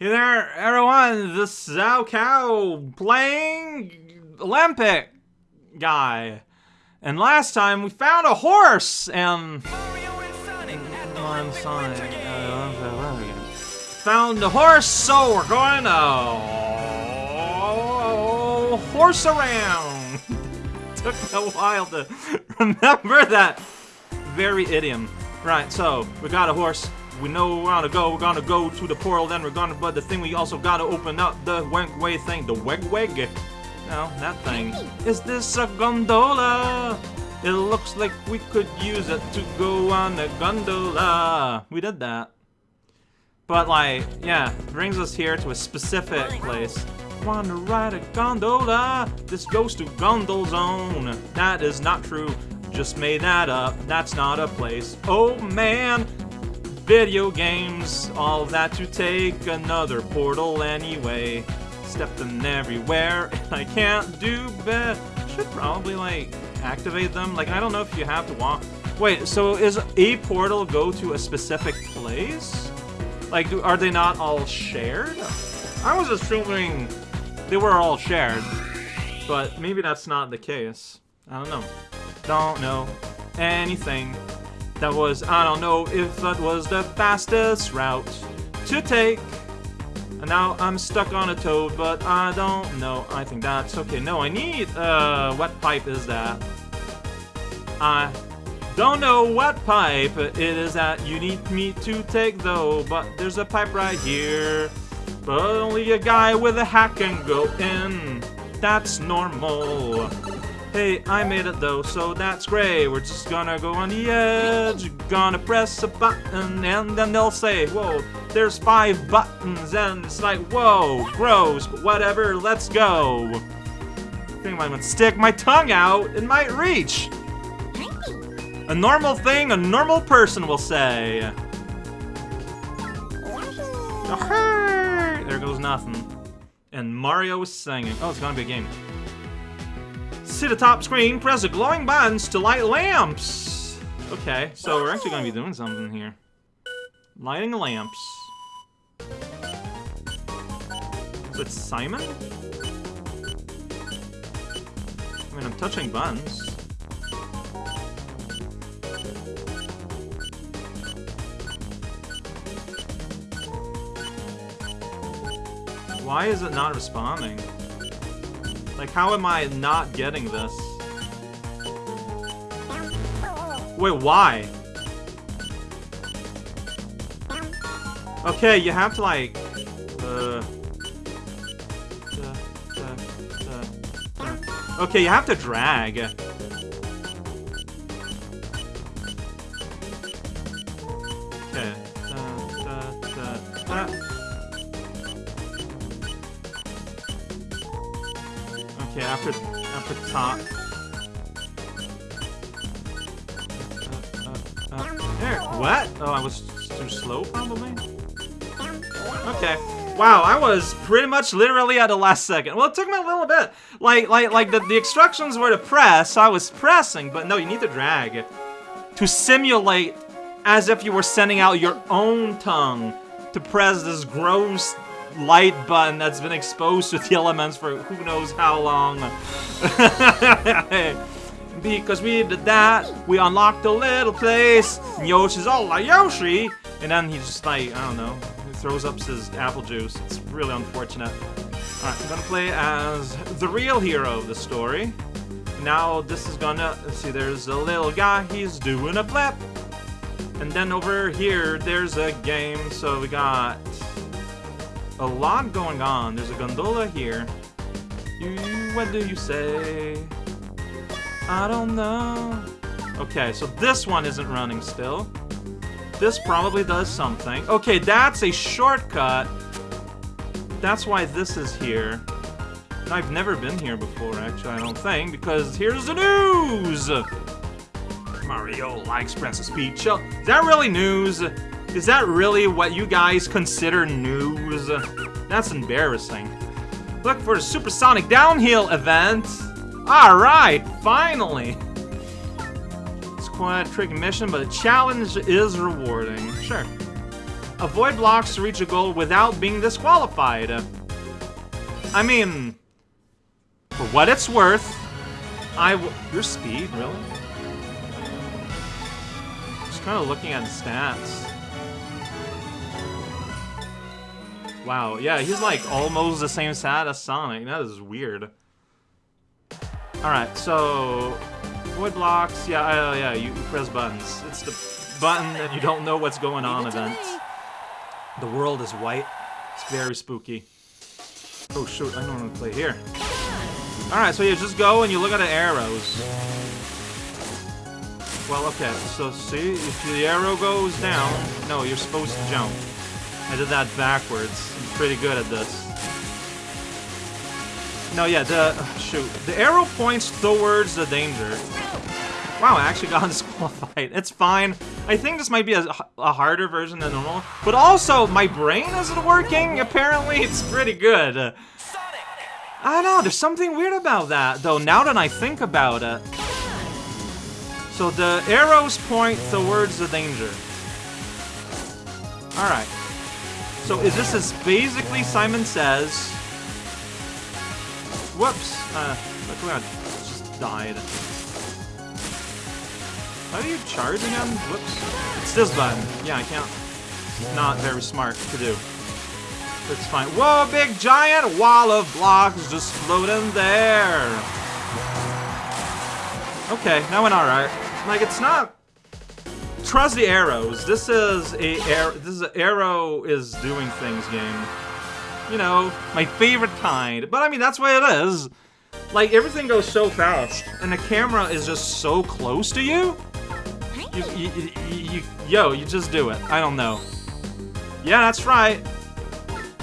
Hey there, everyone. This is Zhao Cow playing Olympic guy. And last time we found a horse and. I'm Sonic. Uh, found the horse, so we're going to horse around. Took a while to remember that very idiom. Right, so we got a horse. We know we're gonna go. We're gonna go to the portal. Then we're gonna. But the thing we also gotta open up the Wegway thing. The Wegweg. No, that thing. Is this a gondola? It looks like we could use it to go on a gondola. We did that. But like, yeah, brings us here to a specific place. Wanna ride a gondola? This goes to Gondol Zone. That is not true. Just made that up. That's not a place. Oh man! Video games, all that to take another portal anyway. Stepped in everywhere, and I can't do bad. Should probably like activate them. Like I don't know if you have to walk. Wait, so is a portal go to a specific place? Like, do, are they not all shared? I was assuming they were all shared, but maybe that's not the case. I don't know. Don't know anything. That was, I don't know if that was the fastest route to take. And now I'm stuck on a toad, but I don't know. I think that's okay. No, I need, uh, what pipe is that? I don't know what pipe it is that you need me to take though, but there's a pipe right here. But only a guy with a hat can go in. That's normal. Hey, I made it though, so that's great. We're just gonna go on the edge, gonna press a button, and then they'll say, whoa, there's five buttons, and it's like, whoa, gross, but whatever, let's go. I think I might stick my tongue out, it might reach. A normal thing a normal person will say. There goes nothing. And Mario is singing. Oh, it's gonna be a game. See the top screen, press the glowing buttons to light lamps. Okay, so we're actually gonna be doing something here. Lighting lamps. Is it Simon? I mean, I'm touching buttons. Why is it not responding? Like, how am I not getting this? Wait, why? Okay, you have to, like... Uh, uh, uh, okay, you have to drag. Top. Uh, uh, uh, there. What? Oh, I was too slow, probably. Okay. Wow, I was pretty much literally at the last second. Well, it took me a little bit. Like, like, like the, the instructions were to press, so I was pressing, but no, you need to drag. To simulate as if you were sending out your own tongue to press this gross light button that's been exposed to the elements for who knows how long. because we did that, we unlocked a little place, and Yoshi's all like, Yoshi! And then he just like, I don't know, he throws up his apple juice. It's really unfortunate. Alright, I'm gonna play as the real hero of the story. Now this is gonna, see there's a little guy, he's doing a flip. And then over here, there's a game, so we got a lot going on. There's a gondola here. You, what do you say? I don't know. Okay, so this one isn't running still. This probably does something. Okay, that's a shortcut. That's why this is here. I've never been here before, actually, I don't think, because here's the news! Mario likes Princess Peach. Is that really news? Is that really what you guys consider news? That's embarrassing. Look for the Supersonic Downhill event! Alright, finally! It's quite a tricky mission, but the challenge is rewarding. Sure. avoid blocks to reach a goal without being disqualified. I mean, for what it's worth, I w your speed, really? Just kind of looking at the stats. Wow, yeah, he's like almost the same stat as Sonic. That is weird. Alright, so... Void blocks, yeah, uh, yeah, you, you press buttons. It's the button and you don't know what's going on event. The world is white. It's very spooky. Oh shoot, I don't want to play here. Alright, so you just go and you look at the arrows. Well, okay, so see, if the arrow goes down, no, you're supposed to jump. I did that backwards. I'm pretty good at this. No, yeah, the... shoot. The arrow points towards the danger. Wow, I actually got disqualified. It's fine. I think this might be a, a, harder version than normal. But also, my brain isn't working. Apparently, it's pretty good. I don't know, there's something weird about that, though, now that I think about it. So the arrows point towards the danger. Alright. So is this as basically Simon Says? Whoops! Uh, luckily I just died. How are you charging him? Whoops. It's this button. Yeah, I can't. Not very smart to do. It's fine. Whoa, big giant wall of blocks just floating there. Okay, that went alright. Like, it's not... Trust the arrows. This is a air. This is an arrow is doing things game. You know, my favorite kind. But I mean, that's what it is. Like, everything goes so fast, and the camera is just so close to you. You, you, you, you, yo, you just do it. I don't know. Yeah, that's right.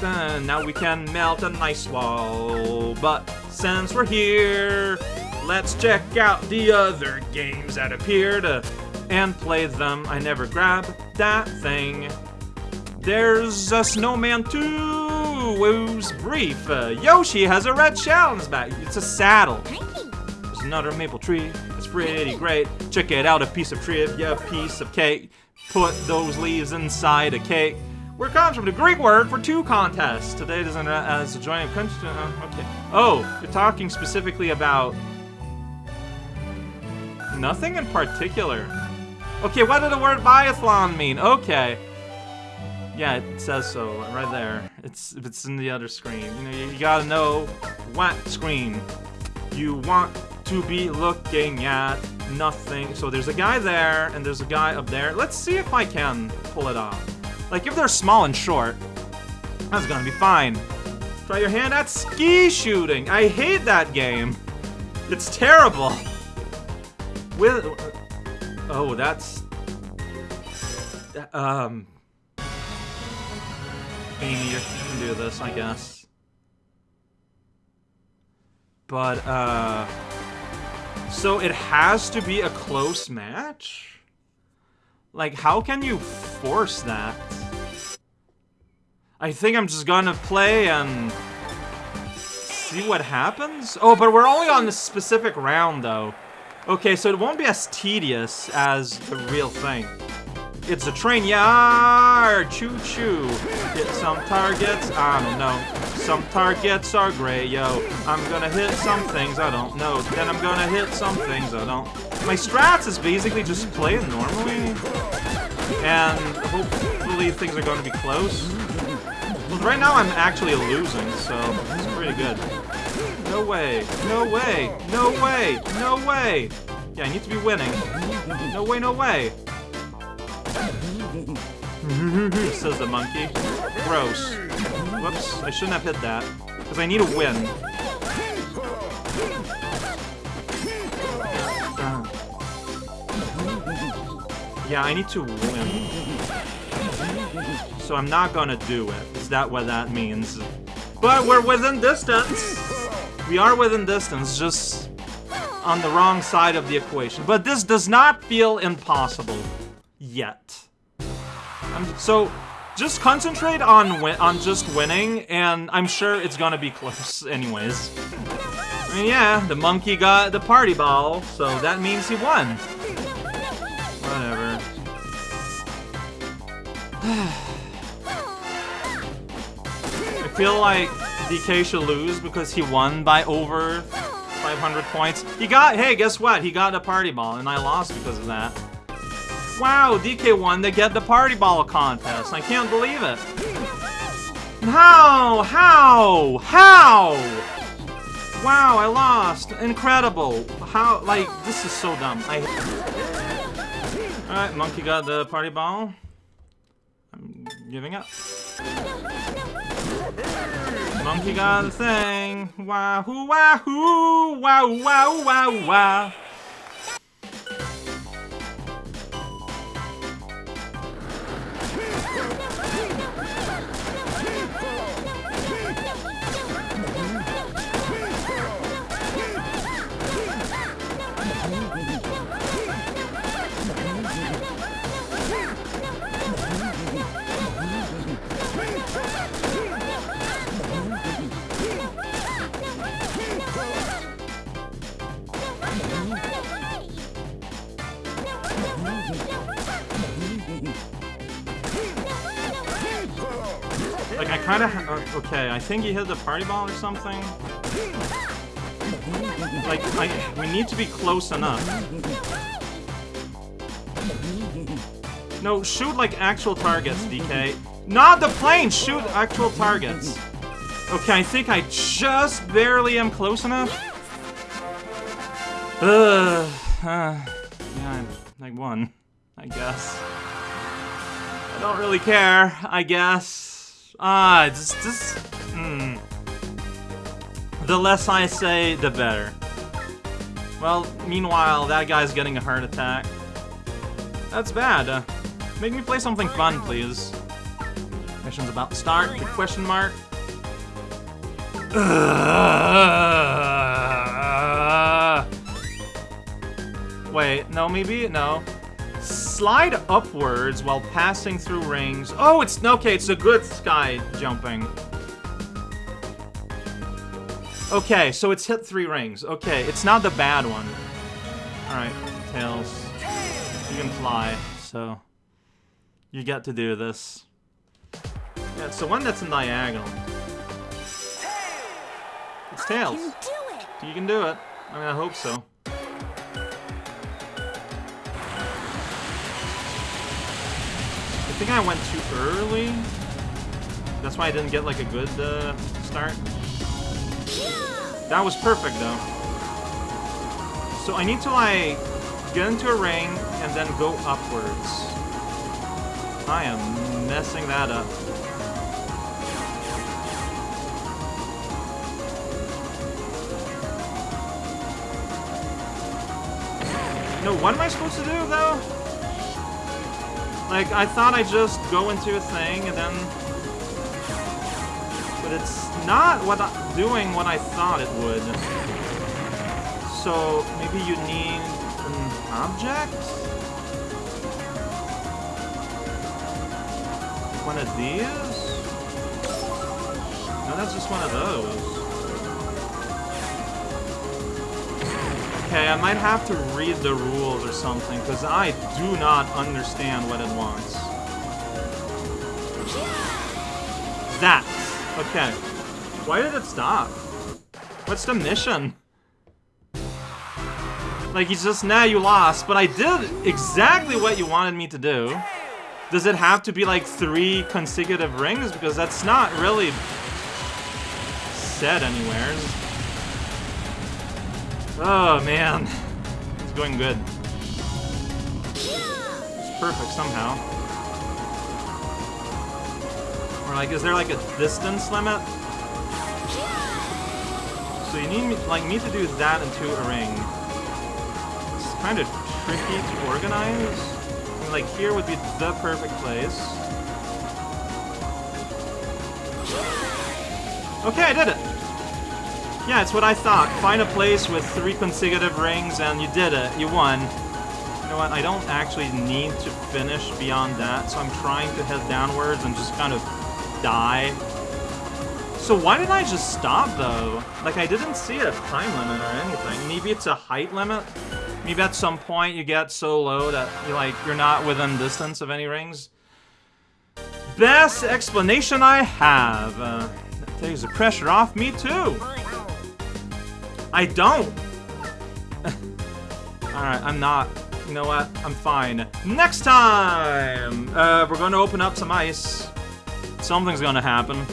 Uh, now we can melt an ice wall. But since we're here, let's check out the other games that appear uh, and play them. I never grab that thing. There's a Snowman too! who's brief. Uh, Yoshi has a red shell on his back. It's a saddle. There's another maple tree. It's pretty great. Check it out, a piece of trivia, A piece of cake. Put those leaves inside a cake. Where comes from the Greek word for two contests. Today doesn't as a joint country. Uh, okay. Oh, you're talking specifically about nothing in particular. Okay, what did the word biathlon mean? Okay. Yeah, it says so right there. It's it's in the other screen. You know, you, you gotta know what screen you want to be looking at. Nothing. So there's a guy there, and there's a guy up there. Let's see if I can pull it off. Like, if they're small and short, that's gonna be fine. Try your hand at ski shooting. I hate that game. It's terrible. With... Oh, that's... Um... Amy, you can do this, I guess. But, uh... So it has to be a close match? Like, how can you force that? I think I'm just gonna play and see what happens? Oh, but we're only on this specific round, though. Okay, so it won't be as tedious as the real thing. It's a train yard! Choo-choo! Hit some targets, I don't know. Some targets are gray, yo. I'm gonna hit some things I don't know. Then I'm gonna hit some things I don't. My strats is basically just playing normally. And hopefully things are gonna be close. But right now I'm actually losing, so it's pretty good. No way, no way, no way, no way! Yeah, I need to be winning. No way, no way! Says the monkey. Gross. Whoops, I shouldn't have hit that. Because I need a win. Yeah, I need to win. So I'm not gonna do it. Is that what that means? But we're within distance! We are within distance, just on the wrong side of the equation. But this does not feel impossible. Yet. Um, so, just concentrate on on just winning, and I'm sure it's gonna be close anyways. I mean, yeah, the monkey got the party ball, so that means he won. Whatever. I feel like DK should lose because he won by over 500 points. He got, hey, guess what? He got a party ball, and I lost because of that. Wow, DK won to get the party ball contest. I can't believe it. How? How? How? Wow, I lost. Incredible. How, like, this is so dumb. I... Alright, Monkey got the party ball. I'm giving up. Monkey got the thing. Wahoo, wahoo, wow, wow, wow, wow. Kind of... Uh, okay, I think he hit the party ball or something. Like, I, we need to be close enough. No, shoot like actual targets, DK. Not the plane! Shoot actual targets. Okay, I think I just barely am close enough. Ugh. Uh, yeah, I won, I guess. I don't really care, I guess. Ah, just, just, hmm. The less I say, the better. Well, meanwhile, that guy's getting a heart attack. That's bad. Uh, make me play something fun, please. Mission's about to start, the question mark. Wait, no, maybe? No. Slide upwards while passing through rings. Oh, it's okay. It's a good sky jumping. Okay, so it's hit three rings. Okay, it's not the bad one. Alright, Tails. You can fly, so... You get to do this. Yeah, it's the one that's in diagonal. It's Tails. You can do it. I mean, I hope so. Think I went too early. That's why I didn't get like a good uh, start. That was perfect though. So I need to like get into a ring and then go upwards. I am messing that up. No, what am I supposed to do though? Like, I thought I'd just go into a thing and then... But it's not what I, doing what I thought it would. So, maybe you need an object? One of these? No, that's just one of those. Okay, I might have to read the rules or something, because I do not understand what it wants. That. Okay. Why did it stop? What's the mission? Like, he's just, nah, you lost, but I did exactly what you wanted me to do. Does it have to be, like, three consecutive rings? Because that's not really said anywhere. Oh, man. It's going good. It's perfect somehow. Or like, is there like a distance limit? So you need me, like me to do that into a ring. It's kind of tricky to organize. Like here would be the perfect place. Okay, I did it! Yeah, it's what I thought. Find a place with three consecutive rings and you did it. You won. You know what? I don't actually need to finish beyond that, so I'm trying to head downwards and just kind of die. So why did I just stop, though? Like, I didn't see a time limit or anything. Maybe it's a height limit? Maybe at some point you get so low that you're like, you're not within distance of any rings? Best explanation I have. Uh, Takes the pressure off me too. I don't. Alright, I'm not. You know what? I'm fine. Next time! Uh, we're gonna open up some ice. Something's gonna happen.